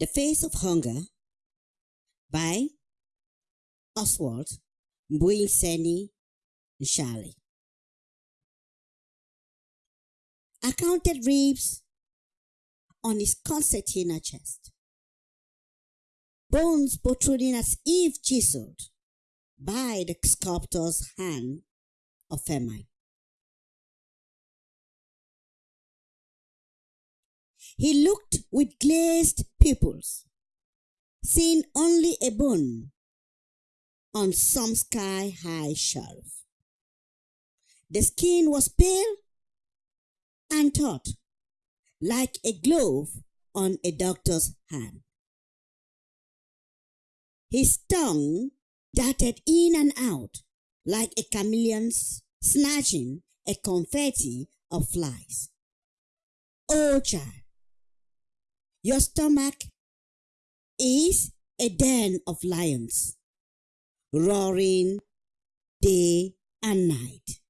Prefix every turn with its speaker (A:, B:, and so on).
A: The Face of Hunger by Oswald Mbuyiseni Mtshali. I counted ribs on his concertina chest, bones protruding as if chiseled by the sculptor's hand of famine. He looked with glazed pupils, seeing only a bone on some sky high shelf. The skin was pale and taut, like a glove on a doctor's hand. His tongue darted in and out like a chameleon's snatching a confetti of flies. Oh, child, your stomach is a den of lions, roaring day and night.